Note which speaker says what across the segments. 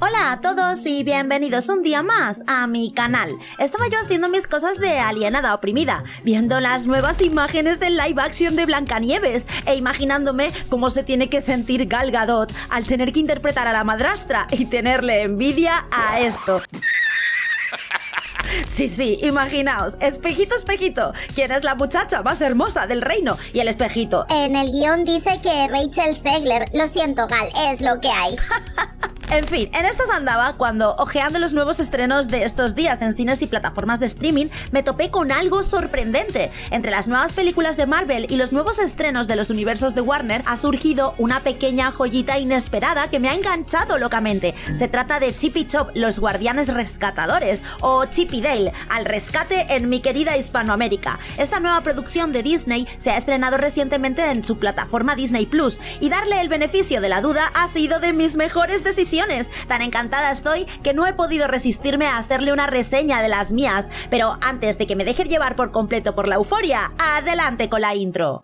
Speaker 1: Hola a todos y bienvenidos un día más a mi canal. Estaba yo haciendo mis cosas de alienada oprimida, viendo las nuevas imágenes del live action de Blancanieves e imaginándome cómo se tiene que sentir Gal Gadot al tener que interpretar a la madrastra y tenerle envidia a esto. Sí, sí, imaginaos, espejito, espejito, ¿quién es la muchacha más hermosa del reino? Y el espejito.
Speaker 2: En el guion dice que Rachel Zegler. Lo siento, Gal, es lo que hay.
Speaker 1: En fin, en estas andaba cuando, ojeando los nuevos estrenos de estos días en cines y plataformas de streaming, me topé con algo sorprendente. Entre las nuevas películas de Marvel y los nuevos estrenos de los universos de Warner ha surgido una pequeña joyita inesperada que me ha enganchado locamente. Se trata de Chippy Chop, los guardianes rescatadores, o Chippy Dale, al rescate en mi querida Hispanoamérica. Esta nueva producción de Disney se ha estrenado recientemente en su plataforma Disney Plus y darle el beneficio de la duda ha sido de mis mejores decisiones Tan encantada estoy que no he podido resistirme a hacerle una reseña de las mías. Pero antes de que me deje llevar por completo por la euforia, adelante con la intro.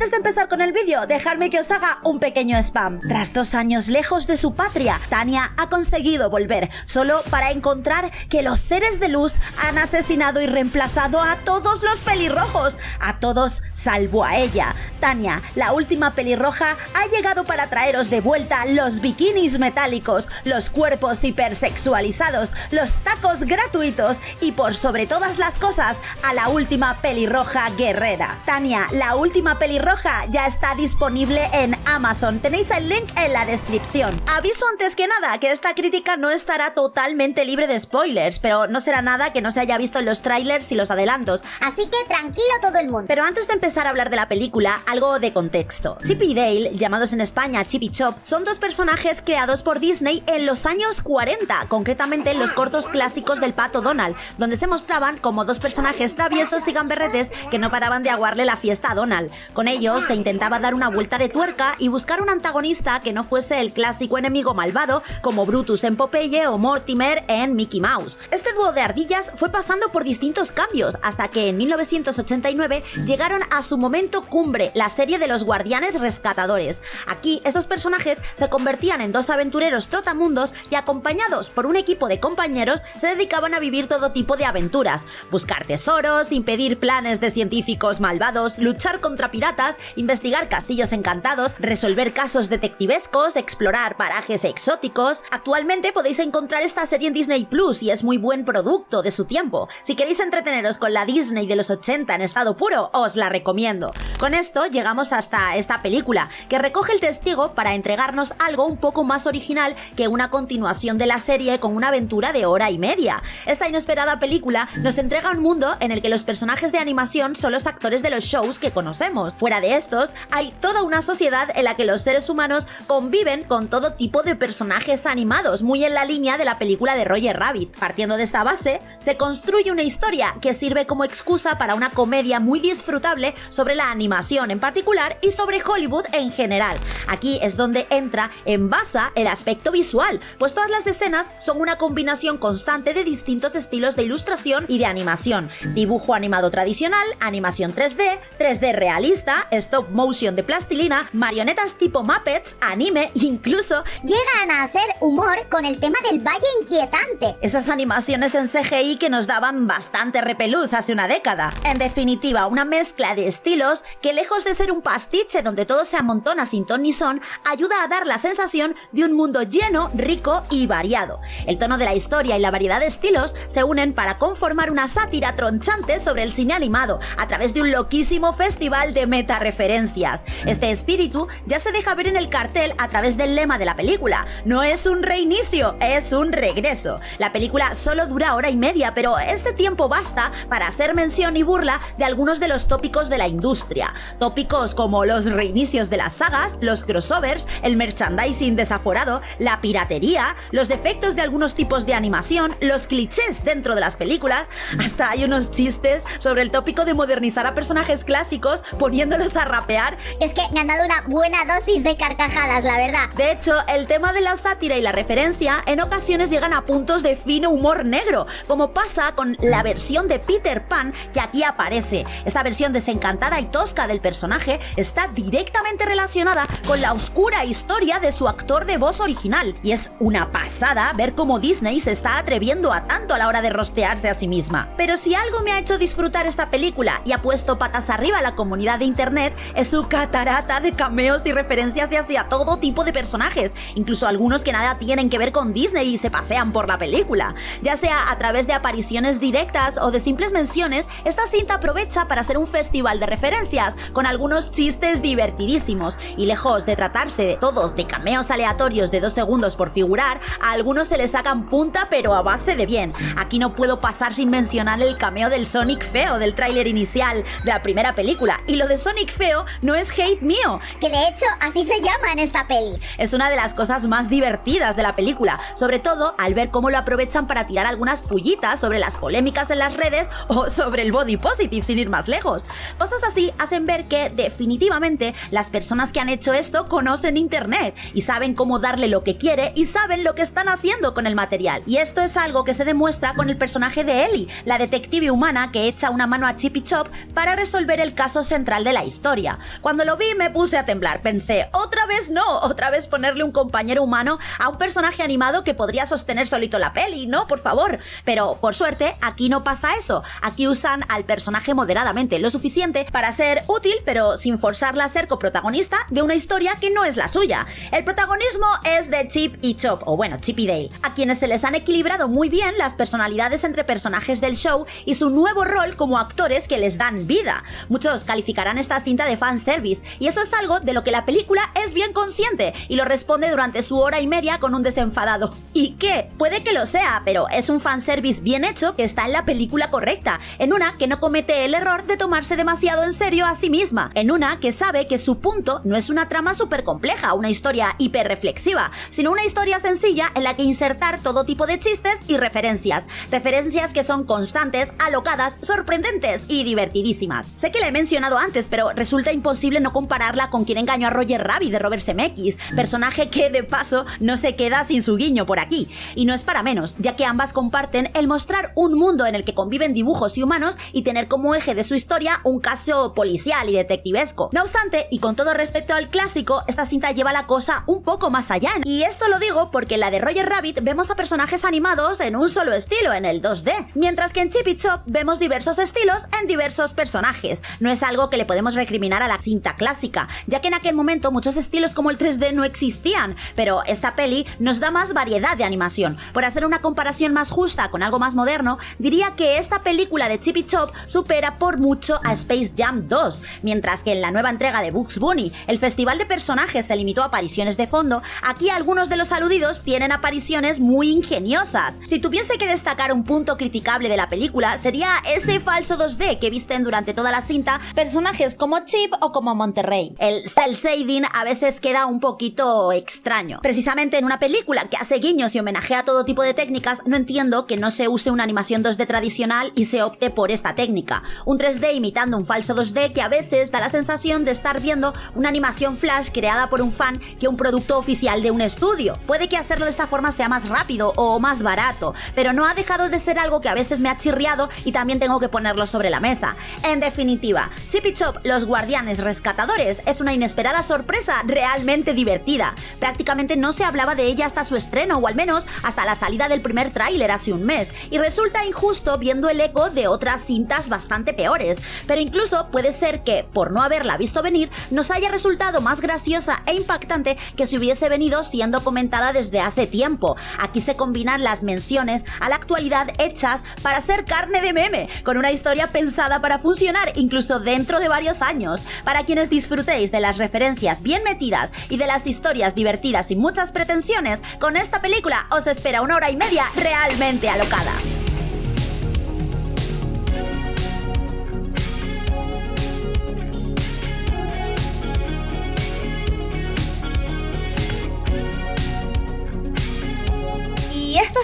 Speaker 1: Antes de empezar con el vídeo, dejadme que os haga un pequeño spam. Tras dos años lejos de su patria, Tania ha conseguido volver, solo para encontrar que los seres de luz han asesinado y reemplazado a todos los pelirrojos, a todos salvo a ella. Tania, la última pelirroja, ha llegado para traeros de vuelta los bikinis metálicos, los cuerpos hipersexualizados, los tacos gratuitos y por sobre todas las cosas, a la última pelirroja guerrera. Tania, la última pelirroja ya está disponible en Amazon. Tenéis el link en la descripción. Aviso antes que nada que esta crítica no estará totalmente libre de spoilers, pero no será nada que no se haya visto en los trailers y los adelantos.
Speaker 2: Así que tranquilo todo el mundo.
Speaker 1: Pero antes de empezar a hablar de la película, algo de contexto. Chip y Dale, llamados en España Chip y Chop, son dos personajes creados por Disney en los años 40, concretamente en los cortos clásicos del pato Donald, donde se mostraban como dos personajes traviesos y gamberretes que no paraban de aguarle la fiesta a Donald. Con ellos se intentaba dar una vuelta de tuerca y buscar un antagonista que no fuese el clásico enemigo malvado como Brutus en Popeye o Mortimer en Mickey Mouse. Este dúo de ardillas fue pasando por distintos cambios hasta que en 1989 llegaron a su momento cumbre, la serie de los Guardianes Rescatadores. Aquí estos personajes se convertían en dos aventureros trotamundos y acompañados por un equipo de compañeros se dedicaban a vivir todo tipo de aventuras, buscar tesoros, impedir planes de científicos malvados, luchar contra piratas investigar castillos encantados, resolver casos detectivescos, explorar parajes exóticos. Actualmente podéis encontrar esta serie en Disney Plus y es muy buen producto de su tiempo. Si queréis entreteneros con la Disney de los 80 en estado puro, os la recomiendo. Con esto llegamos hasta esta película, que recoge el testigo para entregarnos algo un poco más original que una continuación de la serie con una aventura de hora y media. Esta inesperada película nos entrega un mundo en el que los personajes de animación son los actores de los shows que conocemos. Fuera de estos, hay toda una sociedad en la que los seres humanos conviven con todo tipo de personajes animados, muy en la línea de la película de Roger Rabbit. Partiendo de esta base, se construye una historia que sirve como excusa para una comedia muy disfrutable sobre la animación en particular y sobre Hollywood en general. Aquí es donde entra en basa el aspecto visual, pues todas las escenas son una combinación constante de distintos estilos de ilustración y de animación. Dibujo animado tradicional, animación 3D, 3D realista, stop motion de plastilina, marionetas tipo Muppets, anime, incluso
Speaker 2: llegan a hacer humor con el tema del valle inquietante.
Speaker 1: Esas animaciones en CGI que nos daban bastante repelús hace una década. En definitiva, una mezcla de estilos que lejos de ser un pastiche donde todo se amontona sin ton ni son, ayuda a dar la sensación de un mundo lleno, rico y variado. El tono de la historia y la variedad de estilos se unen para conformar una sátira tronchante sobre el cine animado a través de un loquísimo festival de meta referencias. Este espíritu ya se deja ver en el cartel a través del lema de la película. No es un reinicio, es un regreso. La película solo dura hora y media, pero este tiempo basta para hacer mención y burla de algunos de los tópicos de la industria. Tópicos como los reinicios de las sagas, los crossovers, el merchandising desaforado, la piratería, los defectos de algunos tipos de animación, los clichés dentro de las películas, hasta hay unos chistes sobre el tópico de modernizar a personajes clásicos poniéndolos a rapear.
Speaker 2: Es que me han dado una buena dosis de carcajadas, la verdad.
Speaker 1: De hecho, el tema de la sátira y la referencia en ocasiones llegan a puntos de fino humor negro, como pasa con la versión de Peter Pan que aquí aparece. Esta versión desencantada y tosca del personaje está directamente relacionada con la oscura historia de su actor de voz original, y es una pasada ver cómo Disney se está atreviendo a tanto a la hora de rostearse a sí misma. Pero si algo me ha hecho disfrutar esta película y ha puesto patas arriba a la comunidad de internet, es su catarata de cameos y referencias hacia todo tipo de personajes, incluso algunos que nada tienen que ver con Disney y se pasean por la película. Ya sea a través de apariciones directas o de simples menciones, esta cinta aprovecha para hacer un festival de referencias, con algunos chistes divertidísimos, y lejos de tratarse de todos de cameos aleatorios de dos segundos por figurar, a algunos se les sacan punta pero a base de bien. Aquí no puedo pasar sin mencionar el cameo del Sonic feo del tráiler inicial de la primera película, y lo de Sonic feo no es hate mío.
Speaker 2: Que de hecho así se llama en esta peli.
Speaker 1: Es una de las cosas más divertidas de la película, sobre todo al ver cómo lo aprovechan para tirar algunas pullitas sobre las polémicas en las redes o sobre el body positive sin ir más lejos. Cosas así hacen ver que definitivamente las personas que han hecho esto conocen internet y saben cómo darle lo que quiere y saben lo que están haciendo con el material. Y esto es algo que se demuestra con el personaje de Ellie, la detective humana que echa una mano a Chippy Chop para resolver el caso central de la historia. Cuando lo vi me puse a temblar, pensé, otra vez no, otra vez ponerle un compañero humano a un personaje animado que podría sostener solito la peli, ¿no? Por favor. Pero por suerte, aquí no pasa eso. Aquí usan al personaje moderadamente, lo suficiente para ser útil, pero sin forzarla a ser coprotagonista de una historia que no es la suya. El protagonismo es de Chip y Chop, o bueno, Chip y Dale, a quienes se les han equilibrado muy bien las personalidades entre personajes del show y su nuevo rol como actores que les dan vida. Muchos calificarán esta cinta de fanservice, y eso es algo de lo que la película es bien consciente y lo responde durante su hora y media con un desenfadado. ¿Y qué? Puede que lo sea, pero es un fanservice bien hecho que está en la película correcta, en una que no comete el error de tomarse demasiado en serio a sí misma, en una que sabe que su punto no es una trama súper compleja, una historia hiper reflexiva, sino una historia sencilla en la que insertar todo tipo de chistes y referencias, referencias que son constantes, alocadas, sorprendentes y divertidísimas. Sé que la he mencionado antes, pero resulta imposible no compararla con quien engañó a Roger Rabbit de Robert Zemeckis, personaje que de paso no se queda sin su guiño por aquí. Y no es para menos, ya que ambas comparten el mostrar un mundo en el que conviven dibujos y humanos y tener como eje de su historia un caso policial y detectivesco. No obstante, y con todo respecto al clásico, esta cinta lleva la cosa un poco más allá. Y esto lo digo porque en la de Roger Rabbit vemos a personajes animados en un solo estilo, en el 2D, mientras que en Chip y Chop vemos diversos estilos en diversos personajes. No es algo que le podemos recriminar a la cinta clásica, ya que en aquel momento muchos estilos como el 3D no existían, pero esta peli nos da más variedad de animación. Por hacer una comparación más justa con algo más moderno, diría que esta película de Chip y Chop supera por mucho a Space Jam 2, mientras que en la nueva entrega de Bugs Bunny, el festival de personajes se limitó a apariciones de fondo, aquí algunos de los aludidos tienen apariciones muy ingeniosas. Si tuviese que destacar un punto criticable de la película, sería ese falso 2D que visten durante toda la cinta personajes como Chip o como Monterrey. El cel shading a veces queda un poquito extraño. Precisamente en una película que hace guiños y homenajea todo tipo de técnicas, no entiendo que no se use una animación 2D tradicional y se opte por esta técnica. Un 3D imitando un falso 2D que a veces da la sensación de estar viendo una animación flash creada por un fan que un producto oficial de un estudio. Puede que hacerlo de esta forma sea más rápido o más barato, pero no ha dejado de ser algo que a veces me ha chirriado y también tengo que ponerlo sobre la mesa. En definitiva, Chip y Chop, los guardianes rescatadores, es una inesperada sorpresa realmente divertida. Prácticamente no se hablaba de ella hasta su estreno, o al menos hasta la salida del primer tráiler hace un mes, y resulta injusto viendo el eco de otras cintas bastante peores, pero incluso puede ser que, por no haberla visto venir, nos haya resultado más graciosa e impactante que si hubiese venido siendo comentada desde hace tiempo. Aquí se combinan las menciones a la actualidad hechas para ser carne de meme, con una historia pensada para funcionar incluso dentro de varios años. Para quienes disfrutéis de las referencias bien metidas y de las historias divertidas sin muchas pretensiones, con esta película os espera una hora y media realmente alocada.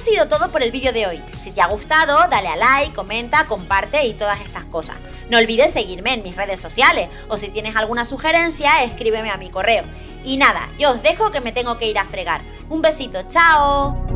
Speaker 1: Sido todo por el vídeo de hoy. Si te ha gustado, dale a like, comenta, comparte y todas estas cosas. No olvides seguirme en mis redes sociales o si tienes alguna sugerencia, escríbeme a mi correo. Y nada, yo os dejo que me tengo que ir a fregar. Un besito, chao.